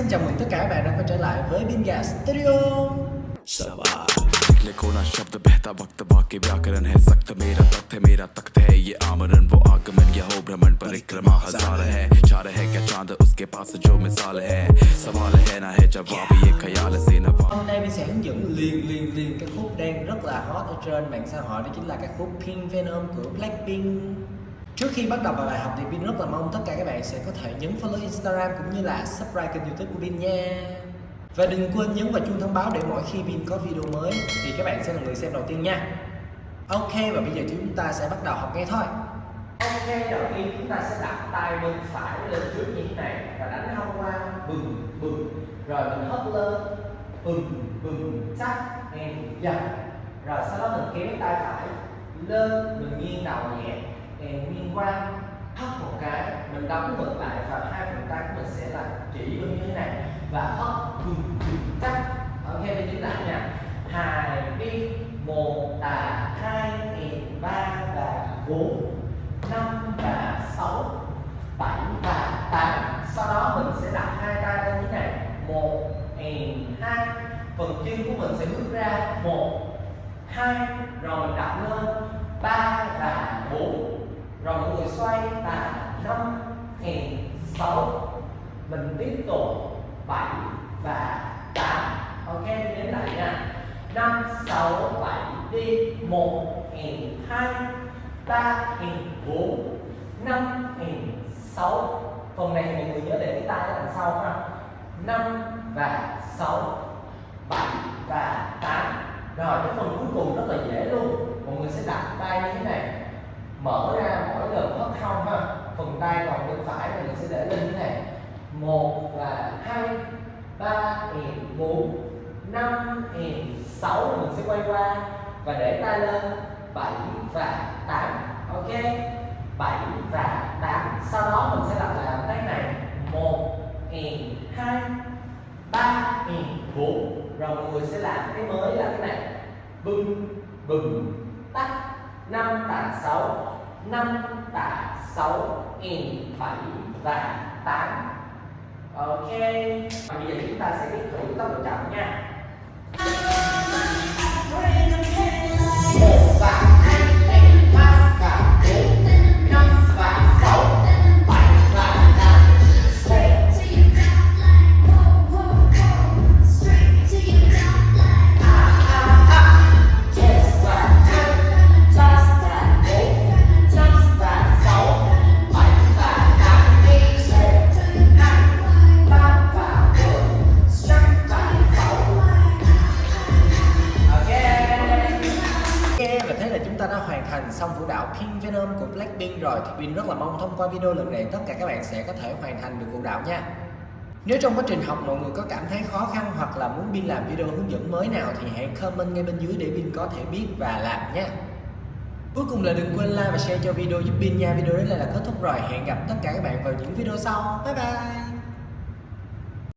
xin chào mừng tất cả các bạn đã quay trở lại với Binga Studio कोना शब्द बहता वक्त बाकी व्याकरण है सख्त मेरा तख्त है मेरा तख्त है ये आमरण वो आगमन यह हो भ्रमण परिक्रमा हज़ार है चार है क्या चाँद उसके पास जो मिसाल है सवाल है ना है जवाब ये ख्याल से नवा Hôm nay mình sẽ hướng dẫn liền liền liền cái khúc đang rất là hot ở trên mạng xã hội đó chính là cái khúc Pink Venom của Blackpink Trước khi bắt đầu vào bài học thì Vin rất là mong tất cả các bạn sẽ có thể nhấn follow Instagram cũng như là subscribe kênh youtube của Vin nha. Và đừng quên nhấn vào chuông thông báo để mỗi khi Vin có video mới thì các bạn sẽ là người xem đầu tiên nha. Ok, và bây giờ chúng ta sẽ bắt đầu học nghe thôi. Ok, đầu tiên chúng ta sẽ đặt tay bên phải lên trước như thế này và đánh hông qua. Bừng bừng. Rồi mình hất lên. Bừng bừng. Chắc em dần. Rồi sau đó mình kéo tay phải lên, mình nghiêng đầu nhẹ em quan, qua hất một cái mình đóng ngược lại và hai phần tay của mình sẽ là chỉ như thế này. Và hất bừng chắc ok mình đứng lại nha. Hai đi một là hai nghìn ba và bốn năm và sáu bảy và tám sau đó mình sẽ đặt hai tay lên như thế này. Một nghìn hai. Phần chân của mình sẽ bước ra. Một hai. Rồi mình đặt lên. Ba và bốn rồi mọi người xoay là năm hèn sáu. Mình tiếp tục bảy và tám. Ok đến lại nha. Năm, sáu, bảy, đi. Một hèn hai, ba hèn bốn. Năm hèn sáu. Phần này mọi người nhớ để cái tay đằng sau ha. Năm và sáu, bảy và tám. Rồi, cái phần cuối cùng rất là dễ luôn. Mọi người sẽ đặt tay như thế này mở ra mỗi lần hất hông ha phần tay còn bên phải mọi người sẽ lên như thế này. Một và hai, ba and bốn, năm and sáu mình sẽ quay qua và để tay lên bảy và tám, ok? Bảy và tám, sau đó mình sẽ lặp lại động tác này. Một and hai, ba and bốn, rồi mọi người sẽ làm cái mới là cái này. Bừng bừng, tắt, năm tạ sáu năm tạ sáu and bảy và tám. Ok. Và bây giờ chúng ta sẽ biết thử tốc độ chậm nha. Xong vũ đạo King Venom của Blackpink rồi thì Pin rất là mong thông qua video lần này tất cả các bạn sẽ có thể hoàn thành được vũ đạo nha. Nếu trong quá trình học mọi người có cảm thấy khó khăn hoặc là muốn Bin làm video hướng dẫn mới nào thì hãy comment ngay bên dưới để Bin có thể biết và làm nha. Cuối cùng là đừng quên like và share cho video giúp Bin nha. Video đến đây là kết thúc rồi. Hẹn gặp tất cả các bạn vào những video sau. Bye bye!